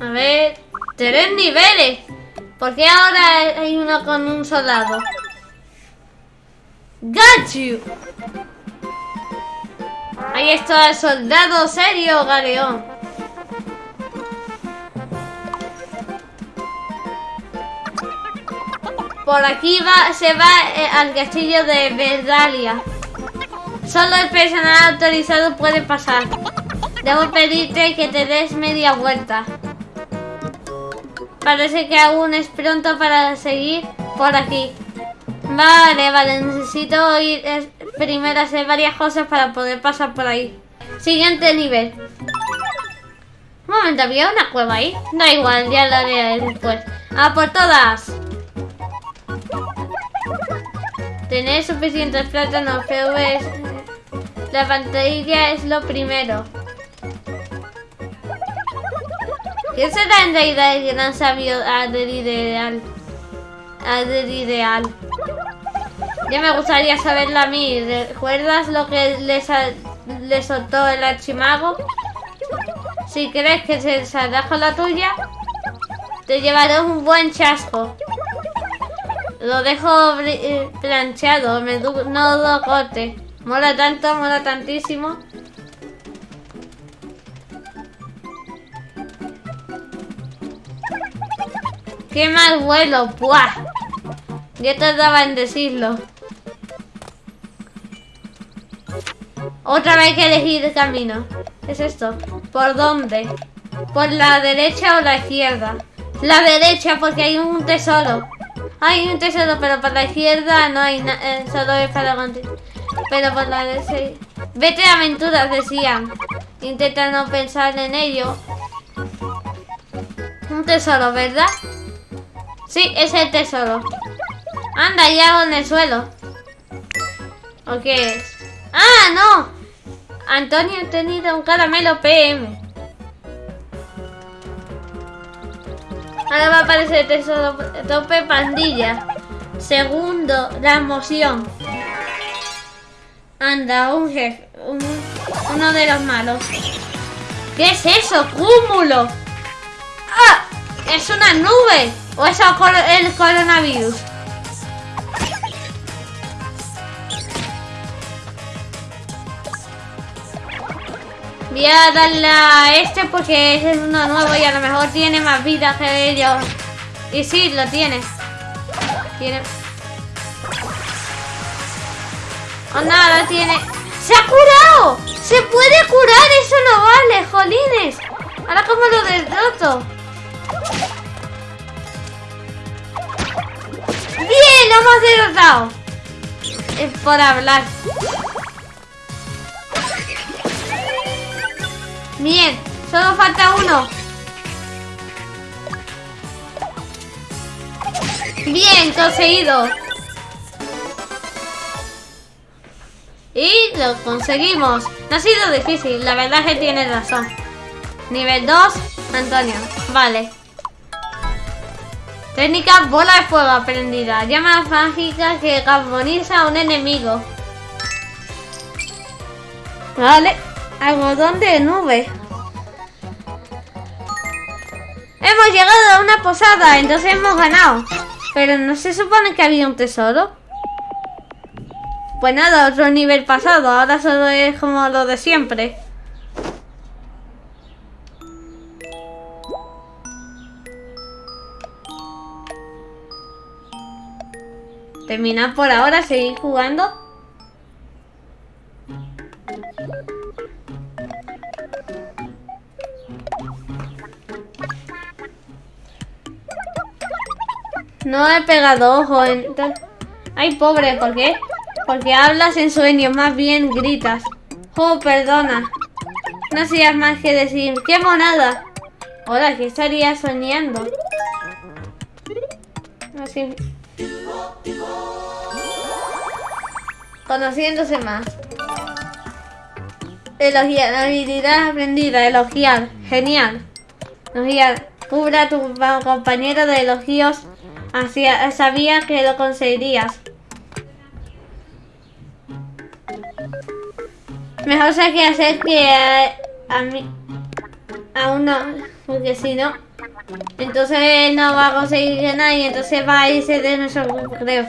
A ver... ¡Tres niveles! ¿Por qué ahora hay uno con un soldado? ¡Got! Ahí está el soldado serio, Galeón. Por aquí va, se va eh, al castillo de Verdalia. Solo el personal autorizado puede pasar. Debo pedirte que te des media vuelta. Parece que aún es pronto para seguir por aquí. Vale, vale, necesito ir primero a hacer varias cosas para poder pasar por ahí. Siguiente nivel. Un momento, había una cueva ahí. Da igual, ya la haré después. ¡A por todas! Tener suficientes plátanos PVs. La pantalla es lo primero. ¿Quién será en realidad el gran sabio ideal? ideal. Ya me gustaría saberlo a mí. ¿Recuerdas lo que le, le soltó el archimago? Si crees que se saldrá con la tuya, te llevaré un buen chasco. Lo dejo eh, planchado, me no lo corte. Mola tanto, mola tantísimo. ¡Qué mal vuelo! ¡Puah! Ya tardaba en decirlo. Otra vez que elegir el camino. ¿Qué es esto? ¿Por dónde? ¿Por la derecha o la izquierda? La derecha porque hay un tesoro. Hay un tesoro, pero por la izquierda no hay nada. Eh, solo es para Pero por la derecha... Vete a aventuras, decían. Intenta no pensar en ello. Un tesoro, ¿verdad? Sí, es el tesoro. Anda, ya en el suelo. ¿O qué es? ¡Ah, no! Antonio ha tenido un caramelo PM. Ahora va a aparecer el tesoro tope pandilla. Segundo, la emoción. Anda, un jefe. uno de los malos. ¿Qué es eso? ¡Cúmulo! ¡Ah! ¡Es una nube! ¿O es el coronavirus? Voy a darle a este porque es uno nuevo y a lo mejor tiene más vida que ellos. Y sí, lo tiene. Tiene... Oh, nada, tiene... ¡Se ha curado! ¡Se puede curar! ¡Eso no vale, jolines! Ahora como lo derroto. ¡Bien! ¡Lo hemos derrotado! Es por hablar. Bien, solo falta uno. Bien, conseguido. Y lo conseguimos. No ha sido difícil, la verdad es que tiene razón. Nivel 2, Antonio. Vale. Técnica bola de fuego aprendida. Llama mágica que carboniza a un enemigo. Vale. Algodón de nube. Hemos llegado a una posada, entonces hemos ganado. Pero no se supone que había un tesoro. Pues nada, otro nivel pasado. Ahora solo es como lo de siempre. Terminar por ahora, seguir jugando. No he pegado ojo. Ay, pobre, ¿por qué? Porque hablas en sueño, más bien gritas. Oh, perdona. No seas más que decir, ¡qué monada! Hola, ¿qué estaría soñando? Así. Conociéndose más. Elogiar, habilidad aprendida, elogiar. Genial. Elogiar. Cubra a tu compañero de elogios. Hacia, sabía que lo conseguirías. Mejor sé que hacer que a, mí... Aún no, porque si no, entonces no va a conseguir nada y entonces va a irse de nuestro grupo, creo.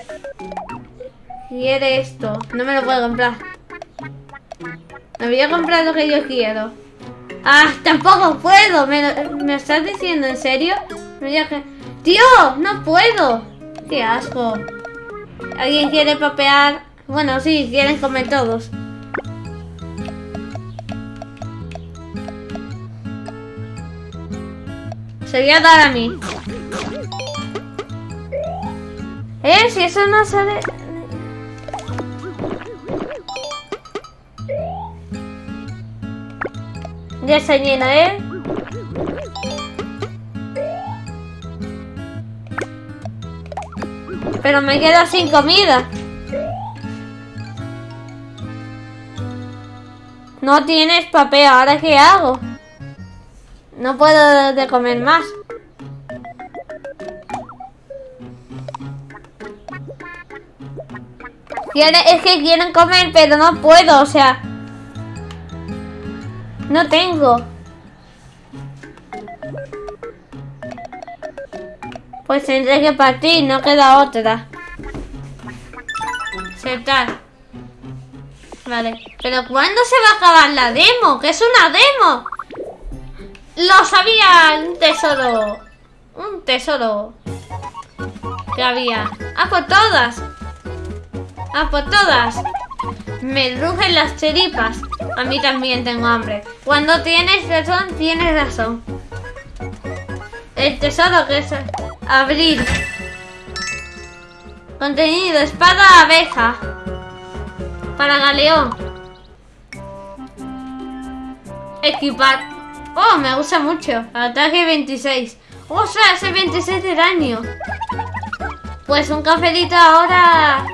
Quiere esto, no me lo puedo comprar. Me voy a comprar lo que yo quiero. ¡Ah! ¡Tampoco puedo! ¿Me, me estás diciendo en serio? ¡Tío! ¡No puedo! ¡Qué asco! ¿Alguien quiere papear? Bueno, sí, quieren comer todos. Se voy a dar a mí. ¿Eh? Si eso no sale... Ya se llena, ¿eh? Pero me quedo sin comida. No tienes papel, ¿ahora qué hago? No puedo de comer más. es que quieren comer, pero no puedo, o sea... No tengo. Pues tendré que partir, no queda otra. Aceptar. Vale. Pero ¿cuándo se va a acabar la demo? Que es una demo. Lo sabía, un tesoro. Un tesoro. Que había. Ah, por todas. Ah, por todas. Me rugen las cheripas. A mí también tengo hambre. Cuando tienes razón, tienes razón. El tesoro que es abrir. Contenido, espada abeja. Para galeón. Equipar. Oh, me gusta mucho. Ataque 26. O sea, ese 26 de daño. Pues un cafelito ahora...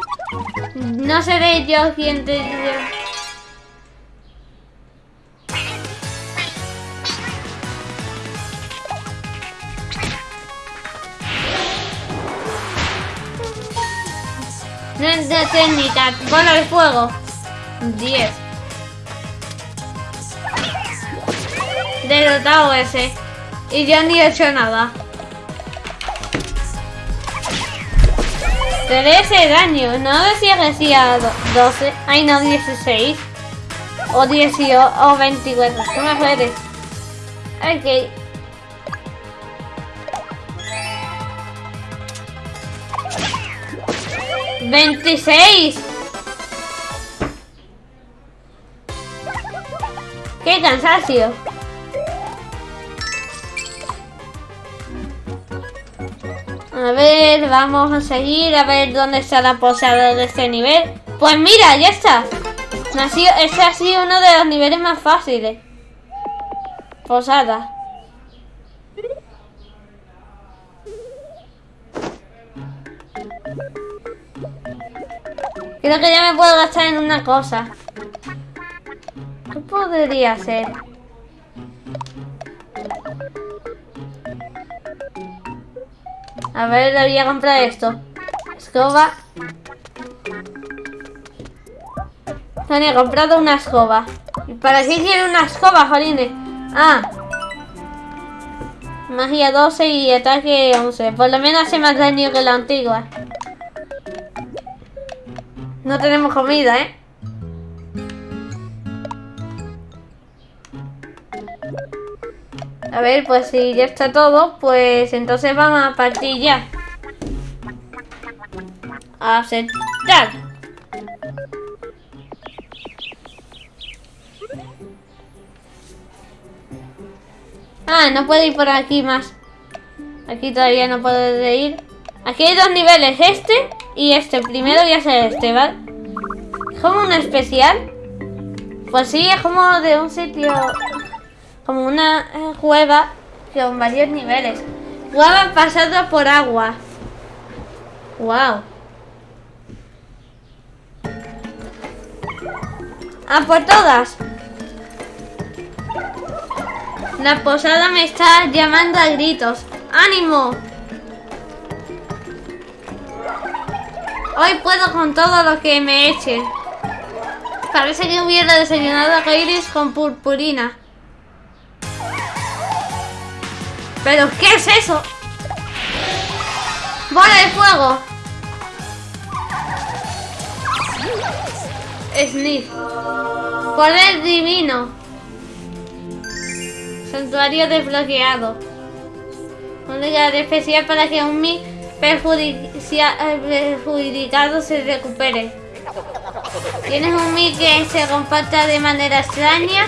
No seré yo quien te... de técnica, bola de fuego. 10. Derrotado ese. Y yo ni he hecho nada. 13 daño. No decía que decía 12. Ay, no, 16. O 18 o 24. ¿Qué me puedes? Ok. 26. ¡Qué cansancio! A ver, vamos a seguir a ver dónde está la posada de este nivel. Pues mira, ya está. Este ha sido uno de los niveles más fáciles. Posada. Creo que ya me puedo gastar en una cosa. ¿Qué podría ser? A ver, le voy a comprar esto. Escoba. He comprado una escoba. ¿Y para qué quiere una escoba, jolines? Ah. Magia 12 y ataque 11. Por lo menos hace más daño que la antigua. No tenemos comida, ¿eh? A ver, pues si ya está todo, pues entonces vamos a partir ya. A aceptar. Ah, no puedo ir por aquí más. Aquí todavía no puedo ir. Aquí hay dos niveles, este y este. Primero voy a hacer este, ¿vale? ¿Es como un especial? Pues sí, es como de un sitio... Como una eh, cueva con varios niveles. Cueva pasada por agua. Wow. Ah, por todas. La posada me está llamando a gritos. ¡Ánimo! Hoy puedo con todo lo que me echen. Parece que hubiera desayunado a Iris con purpurina. ¿Pero qué es eso? ¡Bola de fuego! Sniff. Poder divino. Santuario desbloqueado. Un lugar especial para que un mi perjudicado se recupere. Tienes un mi que se comporta de manera extraña.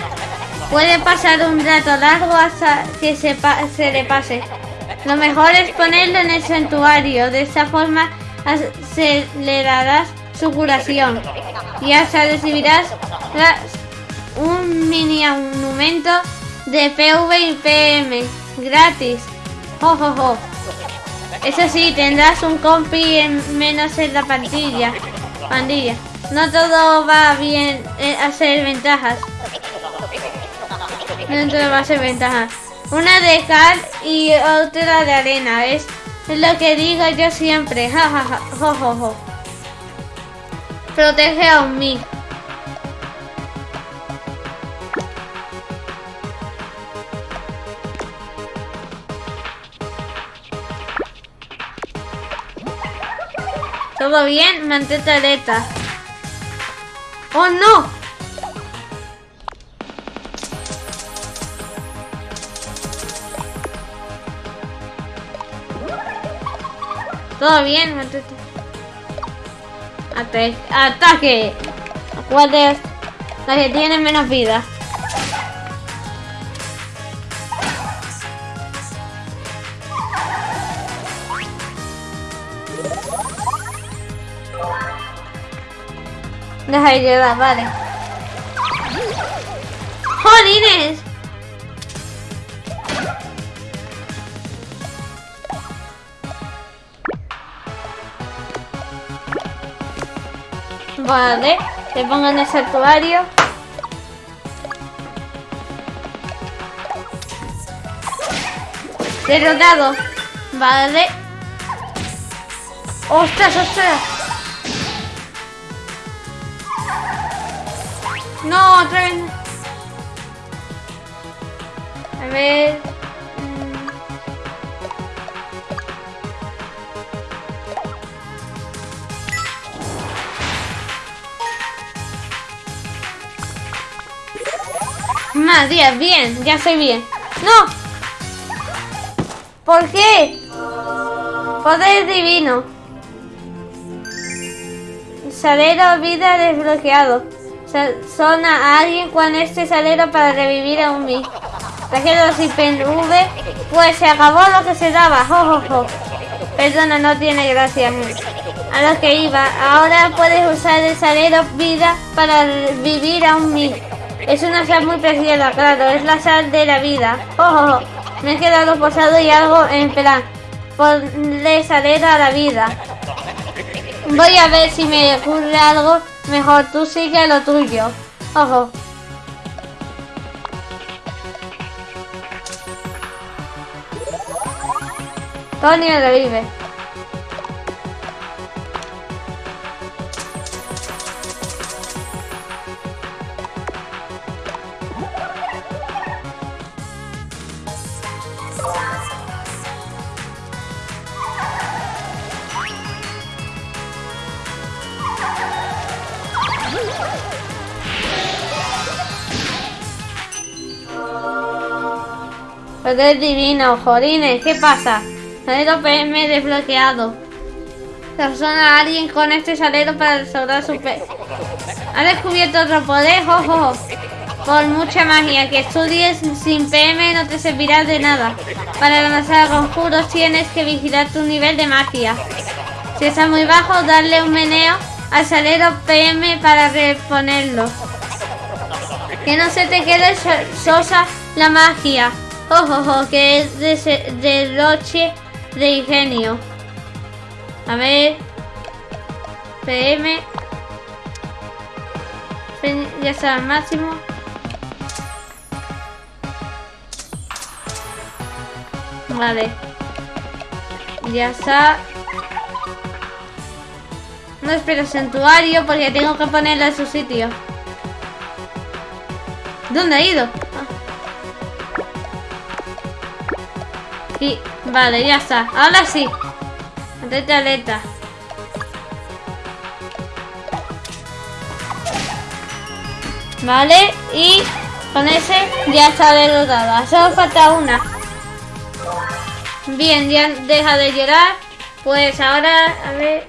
Puede pasar un rato largo hasta que se, le pase. Lo mejor es ponerlo en el santuario. De esta forma acelerarás su curación y hasta recibirás un mini monumento de PV y PM gratis. Jo, Eso sí, tendrás un compi en menos en la pandilla. pandilla. No todo va bien eh, a ser ventajas. No todo va a ser ventajas. Una de cal y otra de arena. Es lo que digo yo siempre. Ja, ja. Protege a un mí. ¿Todo bien? Mantente alerta. ¡Oh, no! ¿Todo bien? Ataque. ¡Ataque! ¿Cuál es? La que tiene menos vida. Deja de llevar, vale. ¡Jolines! Vale, se pongan el santuario. Derrotado. Vale. ¡Ostras, ostras! No, otra vez. A ver. Más 10, bien, ya soy bien. ¡No! ¿Por qué? Poder divino. Salero vida desbloqueado. Son a alguien con este salero para revivir a un mi. Trajeron sin V, pues se acabó lo que se daba. Jo, Perdona, no tiene gracia. A lo que iba. Ahora puedes usar el salero vida para vivir a un mi. Es una sal muy preciosa, claro, es la sal de la vida. Oh, Me he quedado posado y algo en plan. Ponle salero a la vida. Voy a ver si me ocurre algo mejor. Tú sigue lo tuyo. Ojo. Tony revive. Poder divino, jodines, ¿qué pasa? Salero PM desbloqueado. Persona a alguien con este salero para restaurar su pe... Ha descubierto otro poder, jojo. Por mucha magia que estudies sin PM no te servirá de nada. Para lanzar conjuros tienes que vigilar tu nivel de magia. Si está muy bajo, darle un meneo al salero PM para reponerlo. Que no se te quede sosa la magia. Ojo, que es de derroche de ingenio. A ver. PM. Ya está al máximo. Vale. Ya está. No espero santuario porque tengo que ponerlo en su sitio. ¿Dónde ha ido? Vale, ya está. Ahora sí. Atete aleta. Vale, y con ese ya está derrotada. Solo falta una. Bien, ya deja de llorar. Pues ahora, a ver.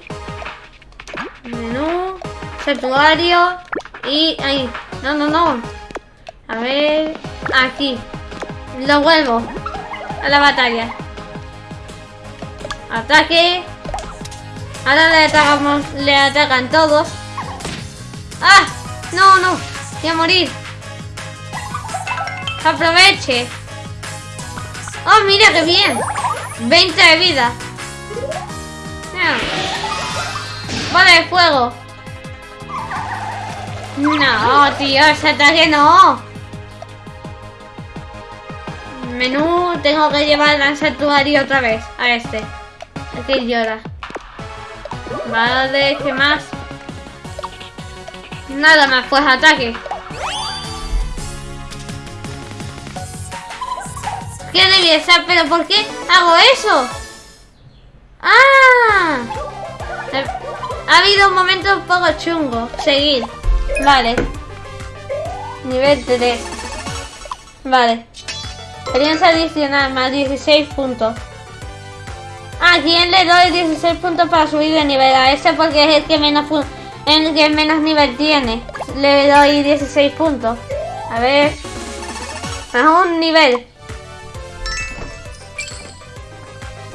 Menú, santuario y ahí. No, no, no. A ver, aquí. Lo vuelvo a la batalla. Ataque. Ahora le atacamos, le atacan todos. ¡Ah! No, no. Voy a morir. Aproveche. ¡Oh, mira qué bien! 20 de vida. Vale, de fuego. No, tío, ese ataque no. Menú, tengo que llevar al santuario otra vez. A este. Aquí llora. Vale, ¿qué más? Nada más, pues ataque. ¡Qué belleza! ¿Pero por qué hago eso? ¡Ah! Ha habido un momento un poco chungo. Seguir. Vale. Nivel 3. Vale. Experiencia adicional más 16 puntos. ¿A quién le doy 16 puntos para subir de nivel? A ese porque es el que menos, el que menos nivel tiene. Le doy 16 puntos. A ver. Más un nivel.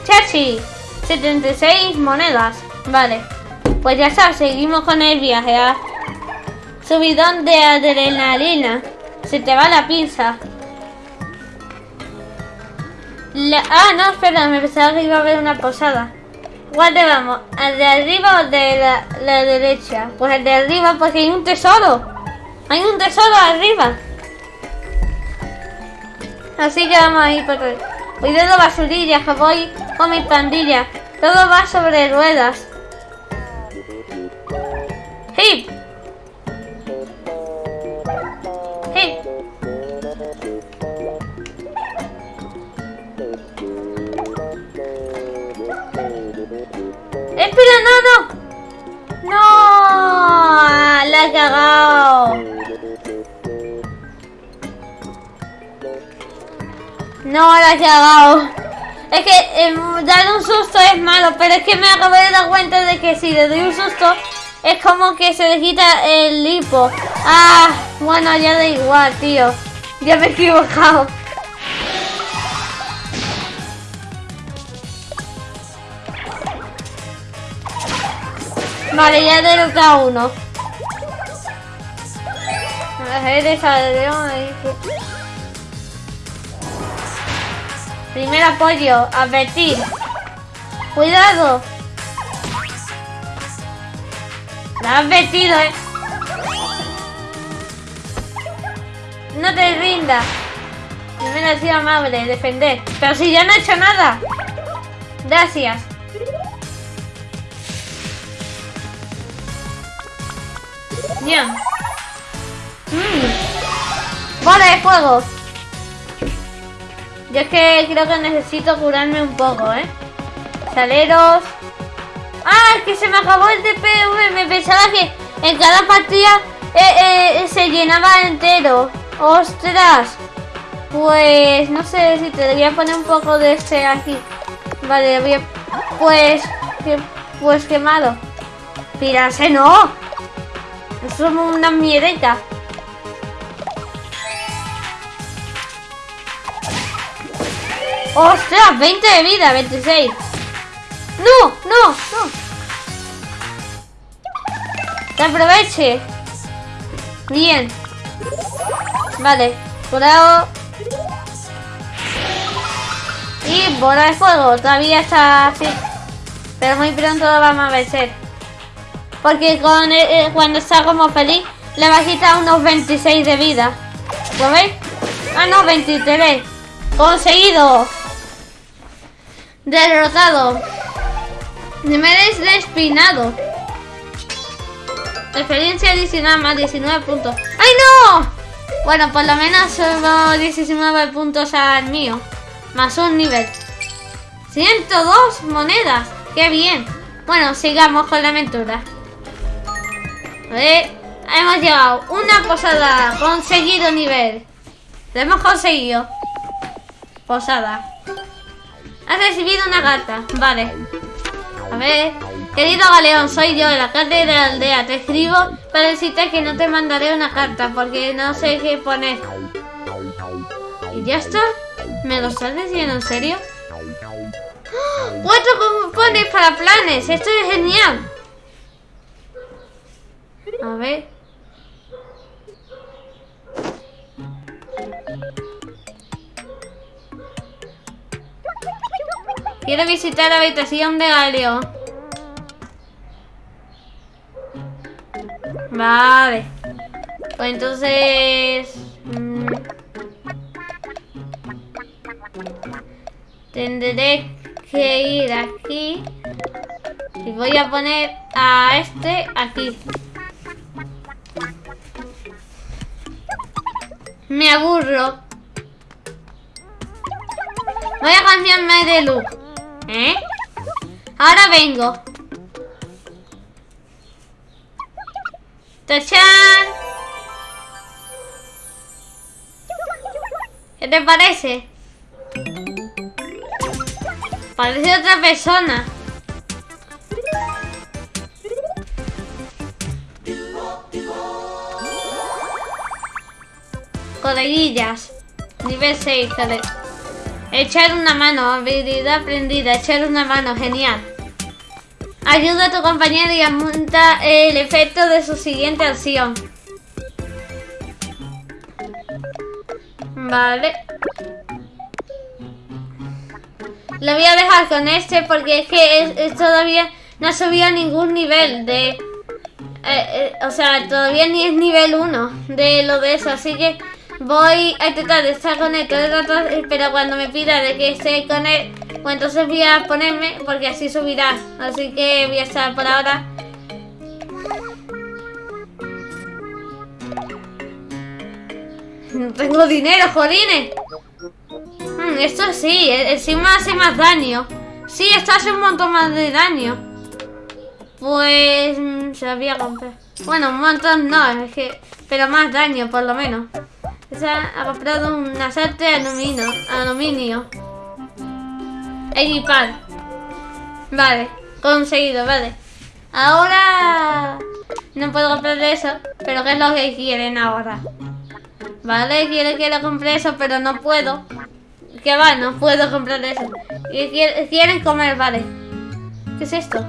Chachi. 76 monedas. Vale. Pues ya está, seguimos con el viaje. ¿ah? Subidón de adrenalina. Se te va la pinza. Ah, no, espera, me pensaba que iba a haber una posada. ¿Cuál de vamos? ¿Al de arriba o de la, la, derecha? Pues el de arriba porque hay un tesoro. Hay un tesoro arriba. Así que vamos a ir por ahí. Cuidado basurillas, que voy con mi pandilla. Todo va sobre ruedas. ¡Hip! No, la he. Es que dar un susto es malo, pero es que me acabo de dar cuenta de que si le doy un susto es como que se le quita el lipo. Ah, bueno, ya da igual, tío. Ya me he equivocado. Vale, ya he derrotado uno. Eres ahí. Primer apoyo, advertir. Cuidado. Me has advertido, eh. No te rindas. Primero ha sido amable, defender. Pero si ya no he hecho nada. Gracias. Bien. Mmm. Bola de fuego. Yo es que creo que necesito curarme un poco, ¿eh? Saleros. ¡Ah! Es que se me acabó el DPV. Me pensaba que en cada partida eh, eh, se llenaba entero. ¡Ostras! Pues no sé si te voy a poner un poco de este aquí. Vale, voy a... Pues... Pues quemado. Pirase, no. Es una miedeta. ¡Ostras! 20 de vida, 26. ¡No! ¡No! ¡No! ¡Que aproveche! Bien. Vale. Curado. Y bola de fuego. Todavía está así. Pero muy pronto lo vamos a vencer. Porque con eh, cuando está como feliz, le va a quitar unos 26 de vida. ¿Lo veis? Ah, no, 23. Conseguido. Derrotado. Niveles de espinado. Experiencia adicional más 19 puntos. ¡Ay, no! Bueno, por lo menos solo 19 puntos al mío. Más un nivel. 102 monedas. ¡Qué bien! Bueno, sigamos con la aventura. Ver, hemos llegado. Una posada. Conseguido nivel. Lo hemos conseguido. Posada. Has recibido una carta. Vale. A ver. Querido Galeón, soy yo, el alcalde de la aldea. Te escribo para decirte que no te mandaré una carta porque no sé qué poner. ¿Y ya está? ¿Me lo estás diciendo en serio? ¡Ah! Cuatro cupones para planes. Esto es genial. A ver. Quiero visitar la habitación de Galeón. Vale. Pues entonces... Mm, tendré que ir aquí. Y voy a poner a este aquí. Me aburro. Voy a cambiarme de look. ¿Eh? Ahora vengo. ¡Tachan! ¿Qué te parece? Parece otra persona. Coleguillas. Nivel 6, Echar una mano, habilidad aprendida, echar una mano, genial. Ayuda a tu compañero y aumenta el efecto de su siguiente acción. Vale. Lo voy a dejar con este porque es que todavía no ha subido a ningún nivel de... Eh, eh, o sea, todavía ni es nivel 1 de lo de eso, así que voy a intentar estar con él todo el rato, pero cuando me pida de que esté con él, pues entonces voy a ponerme porque así subirá. Así que voy a estar por ahora. No tengo dinero, jodines. Hmm, esto sí, encima hace más daño. Sí, esto hace un montón más de daño. Pues mm, se lo voy a comprar. Bueno, un montón no, es que... Pero más daño, por lo menos. Esa ha comprado un asalto de aluminio. aluminio. Equipar. Vale, conseguido, vale. Ahora no puedo comprar eso, pero ¿qué es lo que quieren ahora? Vale, quiere que le compre eso, pero no puedo. Que va, no puedo comprar eso. Y quieren comer, vale. ¿Qué es esto?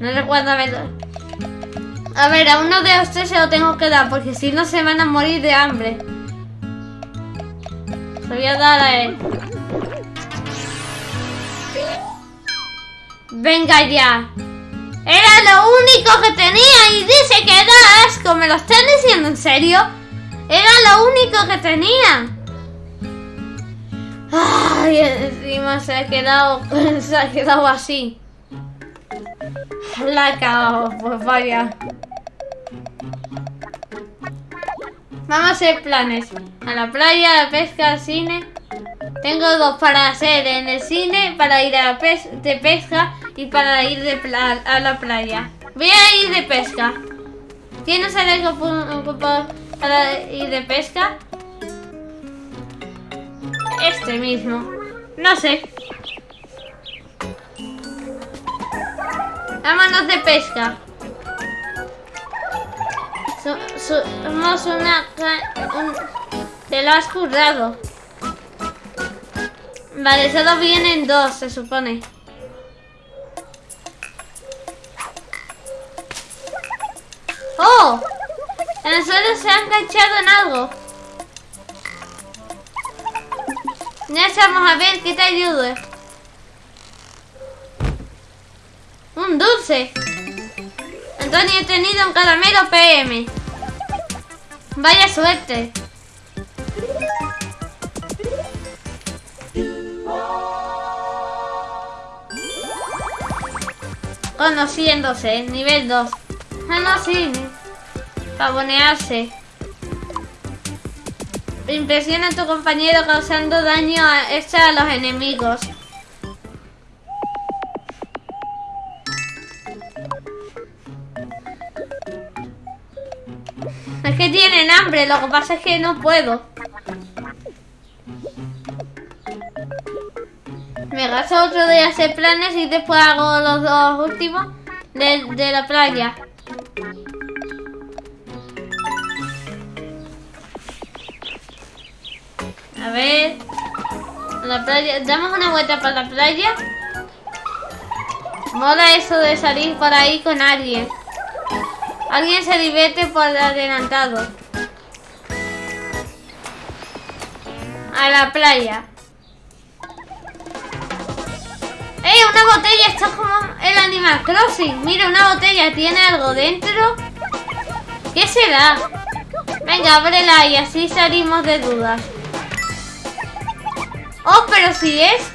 No recuerdo verlo. A ver, a uno de ustedes se lo tengo que dar, porque si no se van a morir de hambre. Se voy a dar a él. Venga ya. Era lo único que tenía y dice que da asco. ¿Me lo están diciendo en serio? Era lo único que tenía. Ay, encima se ha quedado, se ha quedado así. La he pues vaya. Vamos a hacer planes. A la playa, a la pesca, al cine. Tengo dos para hacer en el cine, para ir a la de pesca y para ir de a la playa. Voy a ir de pesca. ¿Tienes algo para ir de pesca? Este mismo. No sé. Vámonos de pesca. Somos una... te lo has currado. Vale, solo vienen dos, se supone. ¡Oh! El suelo se ha enganchado en algo. Ya estamos a ver qué te ayude. Un dulce. Antonio he tenido un caramelo PM. Vaya suerte. Conociéndose, nivel 2. Ah, no, sí. Pavonearse. Impresiona a tu compañero causando daño extra a los enemigos. Tienen hambre, lo que pasa es que no puedo. Me gasto otro de hacer planes y después hago los dos últimos de, de la playa. A ver. La playa. Damos una vuelta por la playa. Mola eso de salir por ahí con alguien. Alguien se divierte por adelantado. A la playa. ¡Ey! Una botella. Está como el Animal Crossing. Mira, una botella. ¿Tiene algo dentro? ¿Qué será? Venga, ábrela y así salimos de dudas. Oh, pero si es.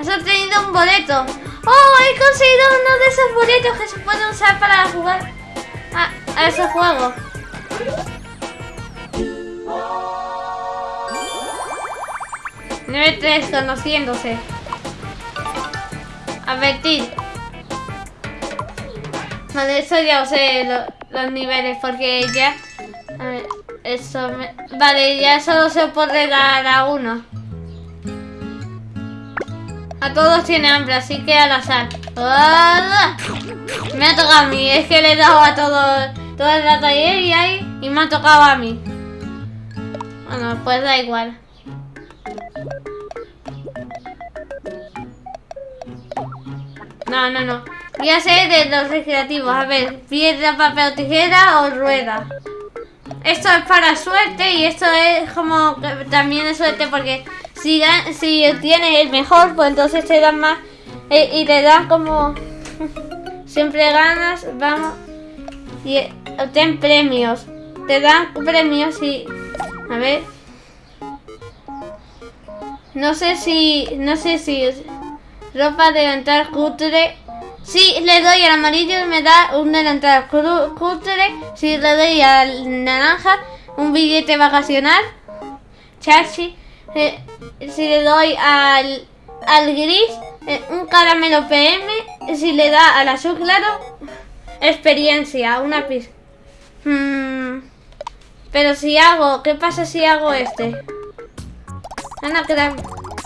Has obtenido un boleto. Oh, he conseguido uno de esos boletos que se pueden usar para jugar a, ese juego. Nivel 3, conociéndose. Advertir. Vale, eso ya lo sé, lo- los niveles, porque ya... A ver, eso me- Vale, ya solo se puede dar a uno. A todos tiene hambre, así que al azar. ¡Ah! Me ha tocado a mí, es que le he dado a todos todo el rato ayer y ahí y me ha tocado a mí. Bueno, pues da igual. No, no, no. Voy a ser de los recreativos. A ver, piedra, papel tijera o rueda. Esto es para suerte y esto es como que también es suerte porque si, si tienes el mejor, pues entonces te dan más eh, y te dan como siempre ganas, vamos obtén premios. Te dan premios y a ver. No sé si no sé si ropa delantal cutre. Si le doy al amarillo me da un delantal cutre. Si le doy al naranja un billete vacacional. Chachi. Eh, si le doy al, al gris eh, un caramelo PM. Si le da al azul claro experiencia, una pista. pero si hago, ¿qué pasa si hago este? Ana,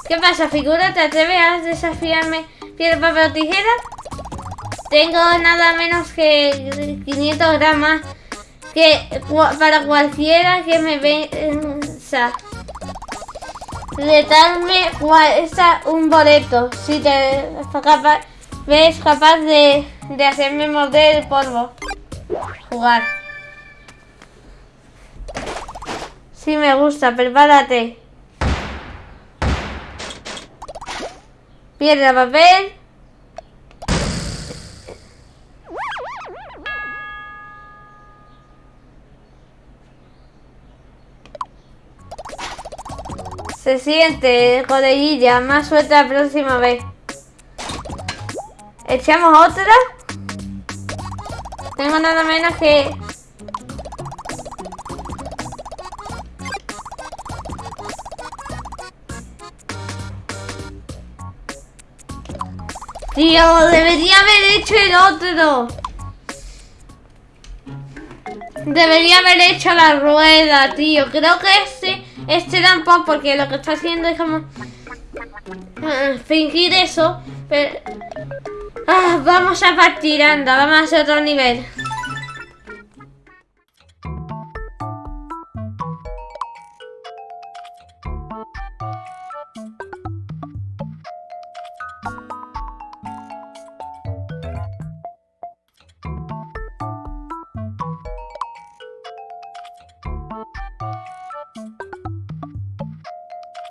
¿qué, pasa, figura? ¿Te atreves a desafiarme piedra, papel o tijera? Tengo nada menos que 500 gramos que para cualquiera que me venza. Retarme cuesta un boleto. Si te ves capaz de, de hacerme morder el polvo. Jugar. Sí me gusta, prepárate. Piedra, papel. Se siente, coleguilla. Más suerte la próxima vez. ¿Echamos otra? Tengo nada menos que... Tío, debería haber hecho el otro. Debería haber hecho la rueda, tío. Creo que este, este era un poco porque lo que está haciendo es como ah, fingir eso. Pero ah, vamos a partir, anda, vamos a hacer otro nivel.